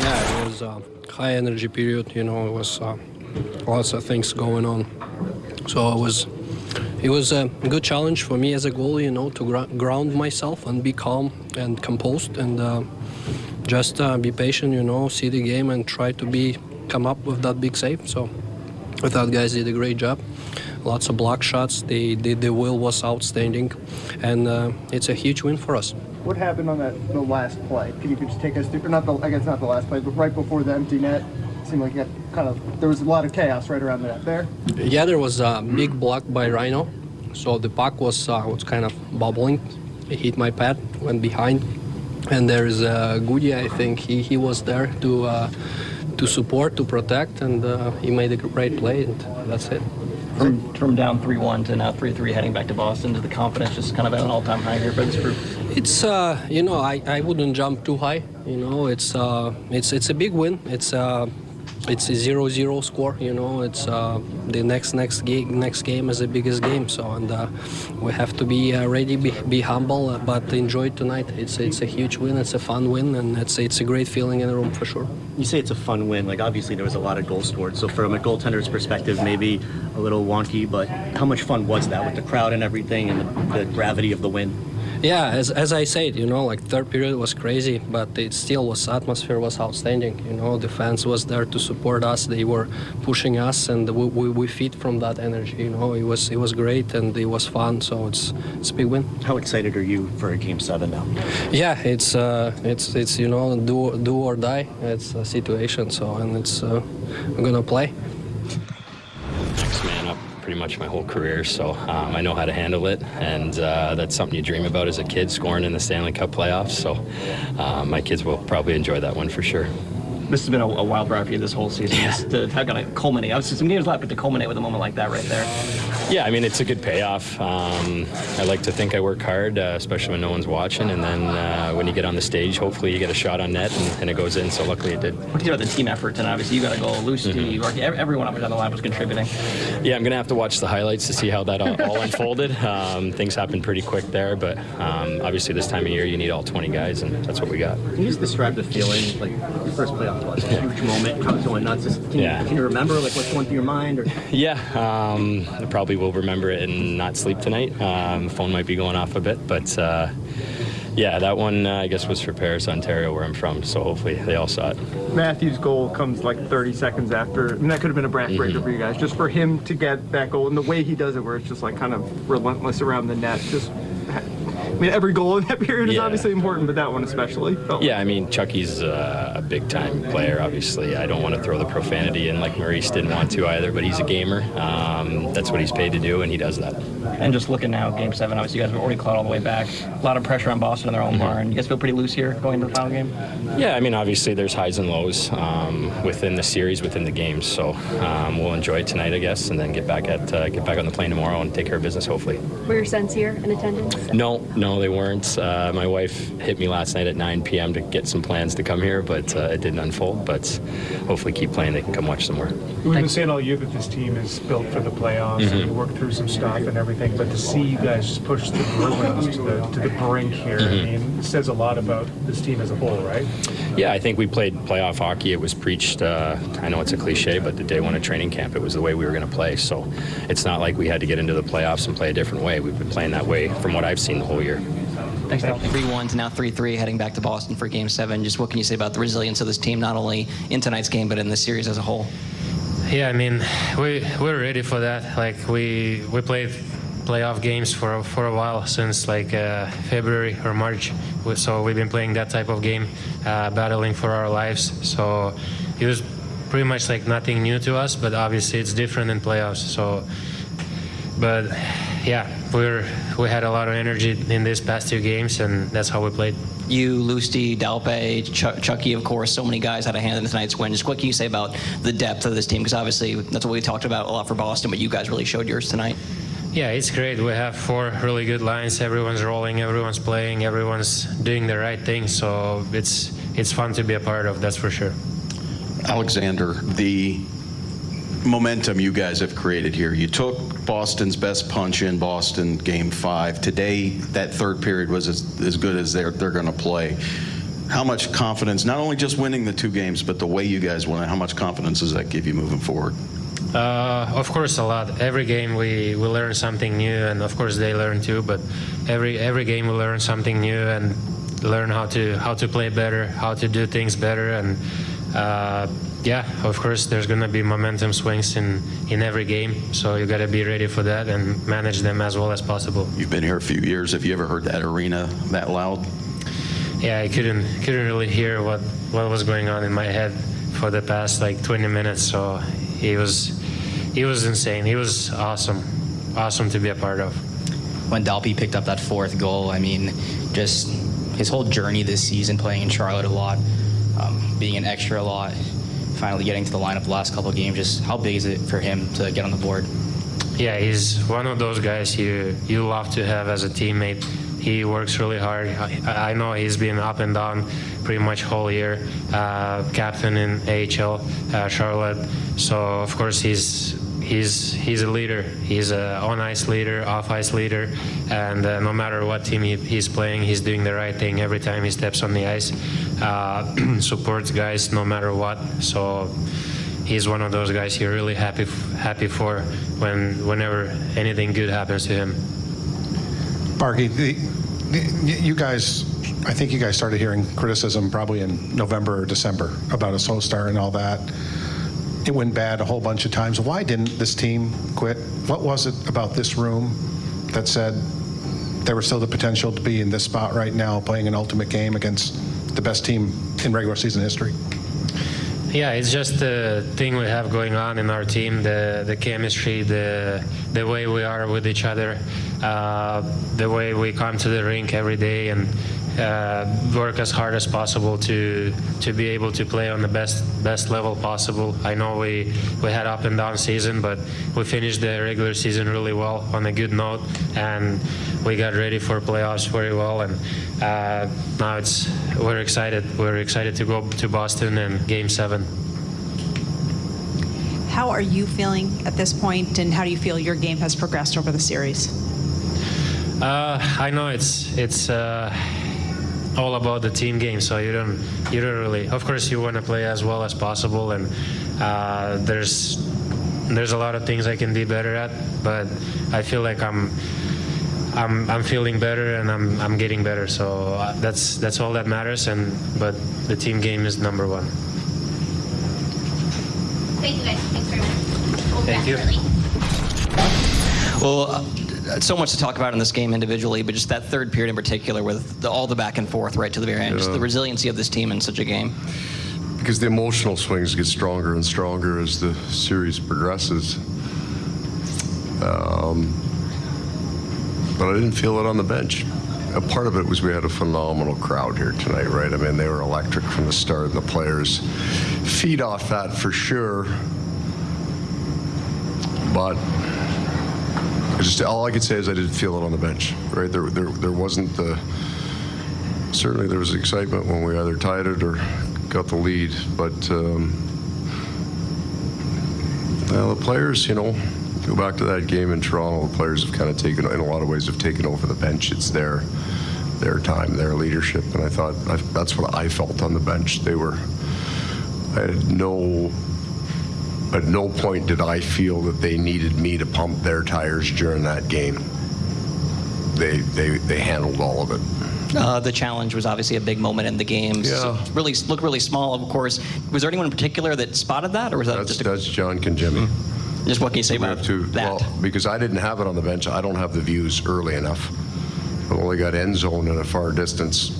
Yeah, it was a high energy period. You know, it was uh, lots of things going on. So it was it was a good challenge for me as a goalie. You know, to gr- ground myself and be calm and composed and uh, just uh, be patient. You know, see the game and try to be come up with that big save. So I thought guys did a great job. Lots of block shots. The the, the will was outstanding, and uh, it's a huge win for us. What happened on that the last play? Can you just take us through? Not the I guess not the last play, but right before the empty net. It seemed like you had kind of there was a lot of chaos right around the net there. Yeah, there was a big block by Rhino, so the puck was uh, was kind of bubbling. It hit my pad, went behind, and there is uh, Goody. I think he, he was there to uh, to support, to protect, and uh, he made a great play, and that's it. From, from down 3-1 to now 3-3 heading back to Boston, to the confidence just kind of at an all-time high here for this group? It's uh, you know I, I wouldn't jump too high. You know it's uh, it's it's a big win. It's uh, it's a zero-zero score. You know it's uh, the next next game next game is the biggest game. So and uh, we have to be uh, ready, be, be humble, uh, but enjoy tonight. It's it's a huge win. It's a fun win, and it's it's a great feeling in the room for sure. You say it's a fun win. Like obviously there was a lot of goals scored. So from a goaltender's perspective, maybe a little wonky, but how much fun was that with the crowd and everything and the, the gravity of the win? Yeah, as, as I said, you know, like third period was crazy, but it still was atmosphere was outstanding. You know, the fans was there to support us. They were pushing us, and we, we, we feed from that energy. You know, it was it was great and it was fun. So it's it's a big win. How excited are you for a game seven now? Yeah, it's uh, it's it's you know do do or die. It's a situation. So and it's uh, we're gonna play. Up pretty much my whole career, so um, I know how to handle it, and uh, that's something you dream about as a kid, scoring in the Stanley Cup playoffs. So um, my kids will probably enjoy that one for sure. This has been a, a wild ride for you this whole season. Just to have got to culminate. Obviously, some games left, but to culminate with a moment like that right there. Yeah, I mean it's a good payoff. Um, I like to think I work hard, uh, especially when no one's watching, and then uh, when you get on the stage, hopefully you get a shot on net and, and it goes in. So luckily it did. What do you think about the team effort And Obviously, you got a goal. Lucy, Mm-hmm. Everyone up and down the line was contributing. Yeah, I'm gonna have to watch the highlights to see how that all, all unfolded. Um, things happened pretty quick there, but um, obviously this time of year you need all 20 guys, and that's what we got. Can you just describe the feeling, like your first playoff was a huge moment, crowd's going nuts. Just, can, Yeah. you, can you remember like what's going through your mind? Or Yeah, um, probably will remember it and not sleep tonight. Um, phone might be going off a bit, but uh, yeah, that one uh, I guess was for Paris, Ontario, where I'm from. So hopefully they all saw it. Matthew's goal comes like 30 seconds after. I mean, that could have been a backbreaker for you guys. Just for him to get that goal and the way he does it, where it's just like kind of relentless around the net. Just, I mean, every goal in that period is obviously important, but that one especially. Felt Yeah, I mean Chucky's uh, a big time player. Obviously, I don't want to throw the profanity in like Maurice didn't want to either, but he's a gamer. Um, that's what he's paid to do, and he does that. And just looking now, Game Seven. Obviously, you guys have already clawed all the way back. A lot of pressure on Boston in their Mm-hmm. own barn. You guys feel pretty loose here going into the final game. Yeah, I mean, obviously there's highs and lows um, within the series, within the games. So um, we'll enjoy it tonight, I guess, and then get back at uh, get back on the plane tomorrow and take care of business, hopefully. Were your sons here in attendance? No, no, they weren't. Uh, my wife hit me last night at 9 p.m. to get some plans to come here, but uh, it didn't unfold. But hopefully, keep playing. They can come watch some more. We've been saying all year that this team is built for the playoffs and you work through some stuff and everything, but to see you guys just push the Bruins to the, to the brink here, I mean, says a lot about this team as a whole, right? Yeah, I think we played playoff hockey. It was preached. Uh, I know it's a cliche, but the day one of training camp, it was the way we were going to play. So it's not like we had to get into the playoffs and play a different way. We've been playing that way from what I've seen the whole year. Thanks, Dal. 3-1 to now 3-3 heading back to Boston for game seven. Just what can you say about the resilience of this team, not only in tonight's game, but in the series as a whole? Yeah, I mean, we we're ready for that. Like we we played playoff games for for a while since like uh, February or March. So we've been playing that type of game, uh, battling for our lives. So it was pretty much like nothing new to us, but obviously it's different in playoffs. So, but yeah, we're we had a lot of energy in these past two games, and that's how we played. You, Lusty, Dalpe, Ch- Chucky, of course, so many guys had a hand in tonight's win. Just what can you say about the depth of this team? Because obviously that's what we talked about a lot for Boston, but you guys really showed yours tonight. Yeah, it's great. We have four really good lines. Everyone's rolling, everyone's playing, everyone's doing the right thing. So it's it's fun to be a part of. That's for sure. Alexander, the momentum you guys have created here. You took Boston's best punch in Boston game five. Today, that third period was as, as good as they're, they're going to play. how much confidence, not only just winning the two games, but the way you guys won it, how much confidence does that give you moving forward? Uh, of course, a lot. Every game we, we learn something new, and of course they learn too. But every every game we learn something new and learn how to how to play better, how to do things better, and uh, of course there's gonna be momentum swings in in every game. So you gotta be ready for that and manage them as well as possible. You've been here a few years. Have you ever heard that arena that loud? Yeah, I couldn't couldn't really hear what what was going on in my head for the past like 20 minutes. So he was he was insane. He was awesome, awesome to be a part of. when Dalpe picked up that fourth goal, I mean, just his whole journey this season, playing in Charlotte a lot, um, being an extra a lot, finally getting to the lineup the last couple of games. Just how big is it for him to get on the board? Yeah, he's one of those guys you you love to have as a teammate. He works really hard. I, I know he's been up and down pretty much whole year. Uh, captain in AHL, uh, Charlotte. So of course he's he's he's a leader. He's a on ice leader, off ice leader, and uh, no matter what team he, he's playing, he's doing the right thing every time he steps on the ice. Uh, supports guys no matter what. So he's one of those guys you're really happy happy for when whenever anything good happens to him. Barky, the, the, you guys, I think you guys started hearing criticism probably in November or December about a slow start and all that. It went bad a whole bunch of times. Why didn't this team quit? What was it about this room that said there was still the potential to be in this spot right now, playing an ultimate game against the best team in regular season history? Yeah, it's just the thing we have going on in our team, the the chemistry, the the way we are with each other, uh, the way we come to the rink every day and uh, work as hard as possible to to be able to play on the best best level possible. I know we we had up and down season, but we finished the regular season really well on a good note, and we got ready for playoffs very well. And uh, now it's we're excited. We're excited to go to Boston and Game Seven. How are you feeling at this point, and how do you feel your game has progressed over the series? Uh, I know it's it's uh, all about the team game, so you don't you don't really. Of course, you want to play as well as possible, and uh, there's there's a lot of things I can be better at, but I feel like I'm. I'm, I'm feeling better and I'm, I'm getting better, so uh, that's that's all that matters. And but the team game is number one. Thank you guys. Thanks very much. We'll Thank you. definitely- Well, uh, so much to talk about in this game individually, but just that third period in particular with the, all the back and forth right to the very end, just the resiliency of this team in such a game. because the emotional swings get stronger and stronger as the series progresses. Um, but I didn't feel it on the bench. A part of it was we had a phenomenal crowd here tonight, right? I mean, they were electric from the start, and the players feed off that for sure. But just all I could say is I didn't feel it on the bench, right? There, there, there wasn't the certainly there was excitement when we either tied it or got the lead, but um, well, the players, you know, go back to that game in Toronto. The players have kind of taken, in a lot of ways, have taken over the bench. It's their their time, their leadership, and I thought I, that's what I felt on the bench. They were. I had no. At no point did I feel that they needed me to pump their tires during that game. They they they handled all of it. Uh, the challenge was obviously a big moment in the game. So Yeah. really looked really small, of course. Was there anyone in particular that spotted that, or was that That's, just a, that's John Conjemi. just what can you say We about have to, that? well, because I didn't have it on the bench, I don't have the views early enough. I've only got end zone in a far distance.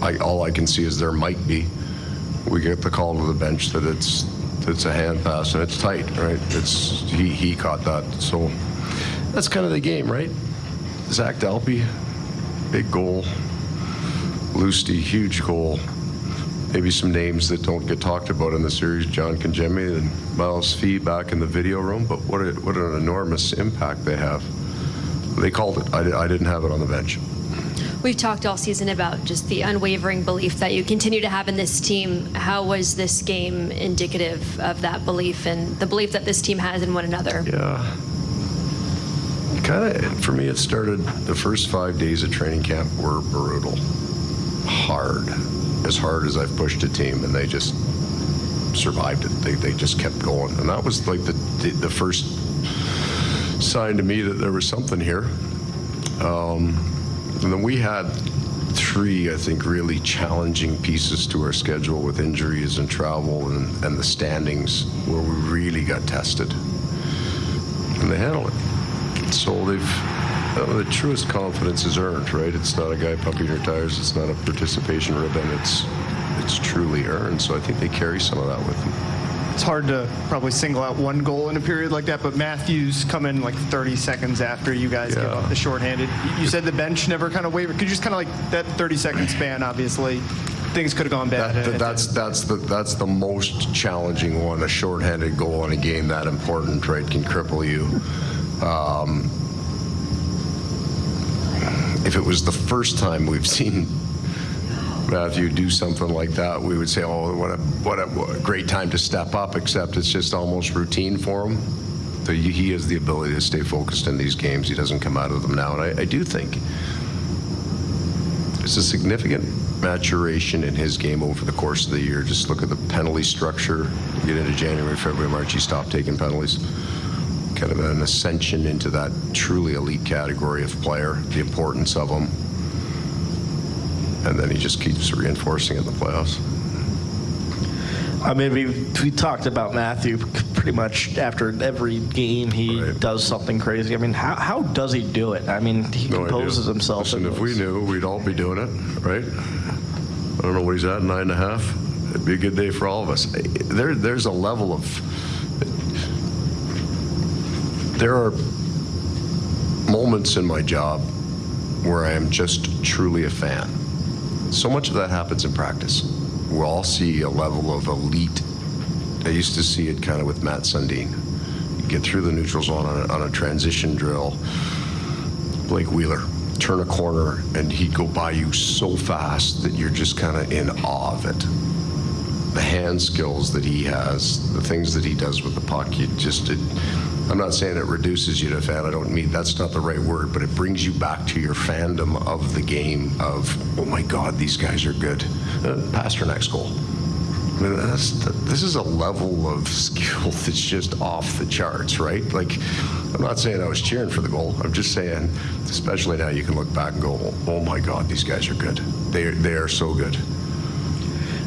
I, all I can see is there might be. We get the call to the bench that it's, it's a hand uh, pass and it's tight, right? It's, he, he caught that, so that's kind of the game, right? Zach Dalpe, big goal. Lusty, huge goal. Maybe some names that don't get talked about in the series, John Conjemi and Miles Fee back in the video room, but what, a, what an enormous impact they have. They called it. I, I didn't have it on the bench. We've talked all season about just the unwavering belief that you continue to have in this team. How was this game indicative of that belief and the belief that this team has in one another? Yeah. Kind of, for me, it started the first five days of training camp were brutal, hard. as hard as I've pushed a team, and they just survived it. They, they just kept going, and that was like the the, the first sign to me that there was something here. Um, and then we had three, I think, really challenging pieces to our schedule with injuries and travel and, and the standings where we really got tested. And they handled it. So they've, uh, the truest confidence is earned, right? It's not a guy pumping your tires. It's not a participation ribbon. It's, it's truly earned. So I think they carry some of that with them. It's hard to probably single out one goal in a period like that, but Matthew's come in like 30 seconds after you guys give Yeah. up the shorthanded. You said the bench never kind of wavered. Could you just kind of like that 30 second span? Obviously, things could have gone bad. That- that's that's the that's the most challenging one. A shorthanded goal in a game that important, right, can cripple you. Um, if it was the first time we've seen Matthew do something like that, we would say, "Oh, what a what a, what a great time to step up." Except it's just almost routine for him. He has the ability to stay focused in these games. He doesn't come out of them now, and I, I do think there's a significant maturation in his game over the course of the year. Just look at the penalty structure. You get into January, February, March, he stopped taking penalties. Kind of an ascension into that truly elite category of player, the importance of him. And then he just keeps reinforcing it in the playoffs. I mean, we, we talked about Matthew pretty much after every game. He does something crazy. I mean, how, how does he do it? I mean, he No composes idea. himself. Listen, if we knew, we'd all be doing it, right? I don't know what he's at, nine and a half. It'd be a good day for all of us. There, there's a level of. There are moments in my job where I am just truly a fan. So much of that happens in practice. We'll all see a level of elite. I used to see it kind of with Mats Sundin. You get through the neutral zone on a, on a transition drill. Blake Wheeler turn a corner and he'd go by you so fast that you're just kind of in awe of it. The hand skills that he has, the things that he does with the puck, you just, it, I'm not saying it reduces you to a fan. I don't mean that's not the right word, but it brings you back to your fandom of the game of, oh my God, these guys are good. Uh, Pastrnak's goal. I mean, this is a level of skill that's just off the charts, right? Like, I'm not saying I was cheering for the goal. I'm just saying, especially now, you can look back and go, "Oh my God, these guys are good. They they are so good."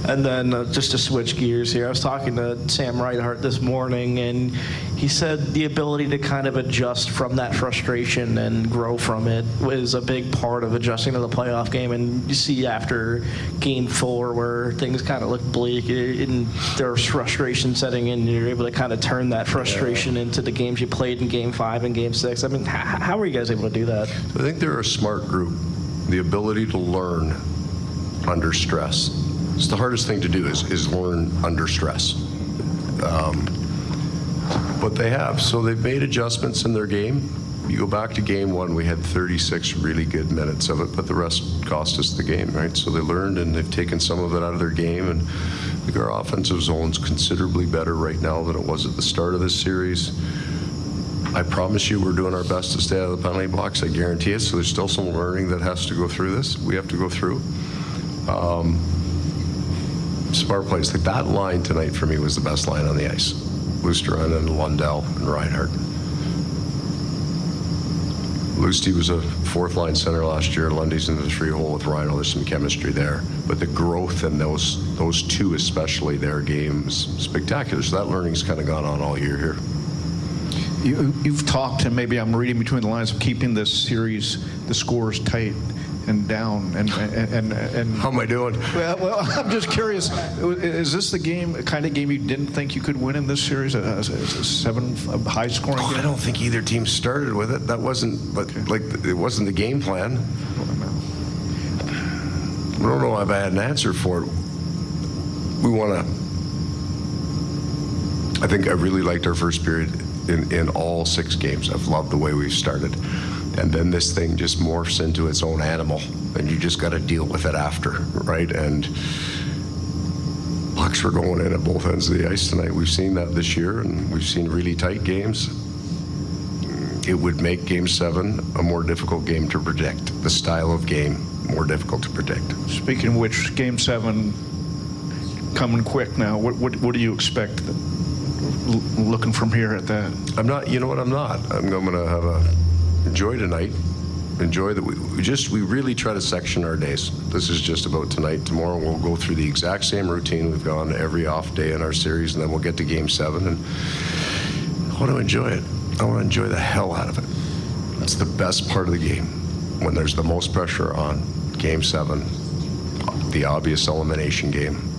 And then uh, just to switch gears here, I was talking to Sam Reinhart this morning, and he said the ability to kind of adjust from that frustration and grow from it was a big part of adjusting to the playoff game. And you see after game four where things kind of look bleak and there's frustration setting in, you're able to kind of turn that frustration into the games you played in game five and game six. I mean, how are you guys able to do that? I think they're a smart group. The ability to learn under stress. It's the hardest thing to do is, is learn under stress. Um, but they have. So they've made adjustments in their game. You go back to game one, we had 36 really good minutes of it, but the rest cost us the game, right? So they learned and they've taken some of it out of their game. And our offensive zone's considerably better right now than it was at the start of this series. I promise you, we're doing our best to stay out of the penalty box. I guarantee it. So there's still some learning that has to go through this. We have to go through. Um, smart plays. Like that line tonight for me was the best line on the ice. Luostarinen and Lundell and Reinhart. Lusty was a fourth line center last year. Lundy's in the three hole with Rhino. There's some chemistry there. But the growth in those those two, especially their games, spectacular. So that learning's kind of gone on all year here. You, you've talked, and maybe I'm reading between the lines of keeping this series, the scores tight and down, and and and. and How am I doing? Well, well, I'm just curious. Is this the game, kind of game you didn't think you could win in this series? A, a, a seven a high scoring Oh, game? I don't think either team started with it. That wasn't, but like, it wasn't the game plan. I don't know if I had an answer for it. We want to. I think I really liked our first period in, in all six games. I've loved the way we've started. And then this thing just morphs into its own animal, and you just got to deal with it after, right? And pucks were going in at both ends of the ice tonight. We've seen that this year, and we've seen really tight games. It would make Game Seven a more difficult game to predict. The style of game more difficult to predict. Speaking of which, Game 7 coming quick now. What, what, what do you expect looking from here at that? I'm not, you know what, I'm not. I'm going to have a, enjoy tonight. Enjoy that we, we just, we really try to section our days. This is just about tonight. Tomorrow we'll go through the exact same routine we've gone every off day in our series, and then we'll get to game seven. And I want to enjoy it. I want to enjoy the hell out of it. That's the best part of the game when there's the most pressure on game seven, the obvious elimination game.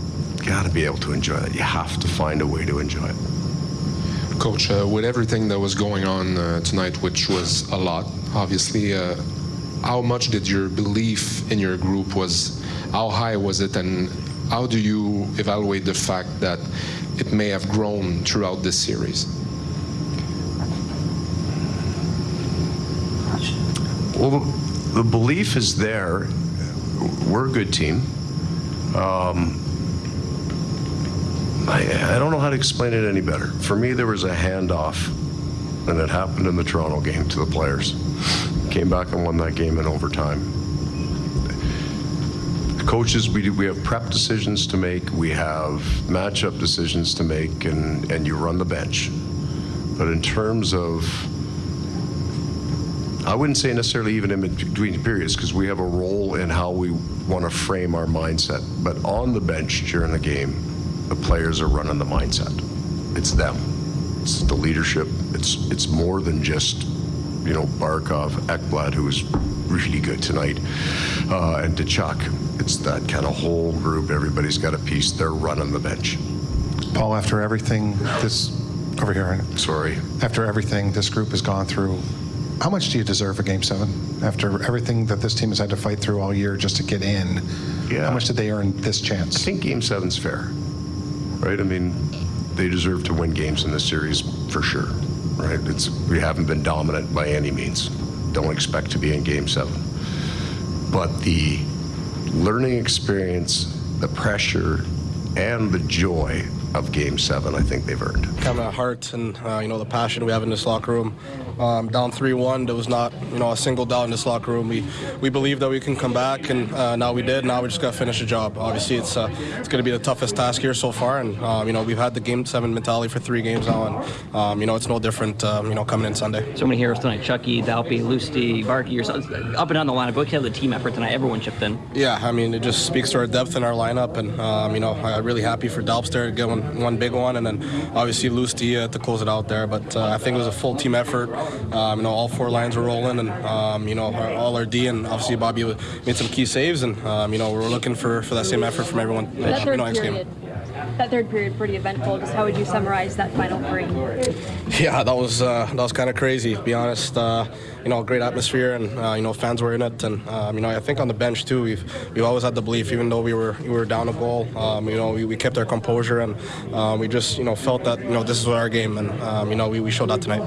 Got to be able to enjoy it. You have to find a way to enjoy it. Coach, uh, with everything that was going on uh, tonight, which was a lot, obviously, uh, how much did your belief in your group was, how high was it, and how do you evaluate the fact that it may have grown throughout this series? Well, the belief is there. We're a good team. Um, I, I don't know how to explain it any better. For me, there was a handoff, and it happened in the Toronto game to the players. Came back and won that game in overtime. Coaches, we, do- we have prep decisions to make, we have matchup decisions to make, and, and you run the bench. But in terms of I wouldn't say necessarily even in between periods because we have a role in how we want to frame our mindset. But on the bench during the game, the players are running the mindset. It's them. It's the leadership. It's it's more than just you know Barkov, Ekblad, who was really good tonight, uh, and Tkachuk. It's that kind of whole group. Everybody's got a piece. They're running the bench. Paul, after everything this, over here, sorry, after everything this group has gone through, how much do you deserve a game seven? After everything that this team has had to fight through all year just to get in, Yeah. how much did they earn this chance? I think Game Seven's fair, right? I mean, they deserve to win games in this series for sure, right? It's we haven't been dominant by any means. Don't expect to be in Game Seven, but the learning experience, the pressure, and the joy of Game Seven, I think they've earned. kind of heart and uh, you know the passion we have in this locker room. Um, down 3-1, there was not you know a single doubt in this locker room. We we believe that we can come back, and uh, now we did. Now we just got to finish the job. Obviously, it's uh, it's going to be the toughest task here so far, and um, you know we've had the game seven mentality for three games now, and um, you know it's no different. Um, you know coming in Sunday. So many heroes tonight: Chucky, Dalpe, Lusty, Barkey. Yourself, up and down the lineup. Look have the team effort tonight. Everyone chipped in. Yeah, I mean, it just speaks to our depth in our lineup, and um, you know, I'm really happy for Dalpster to get one, one big one, and then obviously Lusty uh, to close it out there. But uh, I think it was a full team effort. Um, you know, all four lines were rolling, and um, you know, our, all our D and obviously Bobby made some key saves, and um, you know, we're looking for, for that same effort from everyone. That you third know, next game. period, that third period, pretty eventful. Just how would you summarize that final three? Yeah, that was uh, that was kind of crazy. To be honest, uh, you know, great atmosphere, and uh, you know, fans were in it, and um, you know, I think on the bench too, we've we've always had the belief, even though we were we were down a goal, um, you know, we, we kept our composure, and um, we just you know felt that you know this is our game, and um, you know, we, we showed that tonight.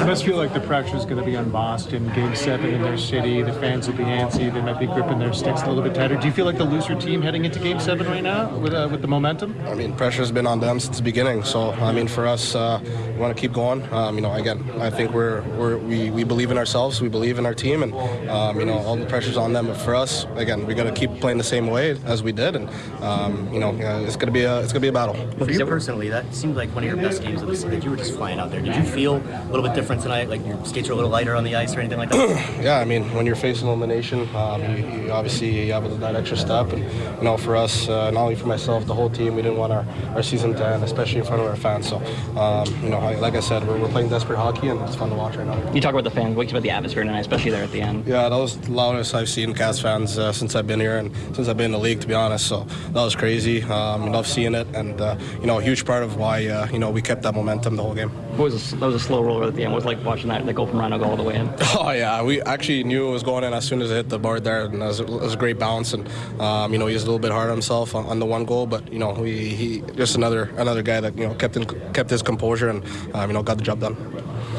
It must feel like the pressure is going to be on Boston. Game seven in their city. The fans will be antsy. They might be gripping their sticks a little bit tighter. Do you feel like the loser team heading into game seven right now with, uh, with the momentum? I mean, pressure's been on them since the beginning. So I mean, for us, uh, we want to keep going. Um, you know, again, I think we're, we're we, we believe in ourselves. We believe in our team, and um, you know, all the pressure's on them. But for us, again, we got to keep playing the same way as we did, and um, you know, uh, it's gonna be a it's gonna be a battle. For you personally, that seemed like one of your best games of the season. You were just flying out there. Did you feel a little bit different tonight? Like your skates are a little lighter on the ice or anything like that? yeah, I mean, when you're facing elimination, um, you, you obviously you have that extra step, and you know, for us, uh, not only for myself, the whole team, we didn't want our, our season to end, especially in front of our fans. So, um, you know, like I said, we're, we're playing desperate hockey, and it's fun to watch right now. You talk about the fans. What about the atmosphere tonight, especially there at the end? Yeah, that was the loudest I've seen Cats fans uh, since I've been here and since I've been in the league, to be honest. So that was crazy. Um, love seeing it, and uh, you know, a huge part of why uh, you know we kept that momentum the whole game. What was a, that was a slow roller at the end. What was it like watching that, that go from Rhino go all the way in? Oh yeah, we actually knew it was going in as soon as it hit the board there, and it was, it was a great bounce. And um, you know, he was a little bit hard on himself on, on the one goal, but you know, we, he just another another guy that you know kept in, kept his composure and um, you know got the job done.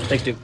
Thanks, dude.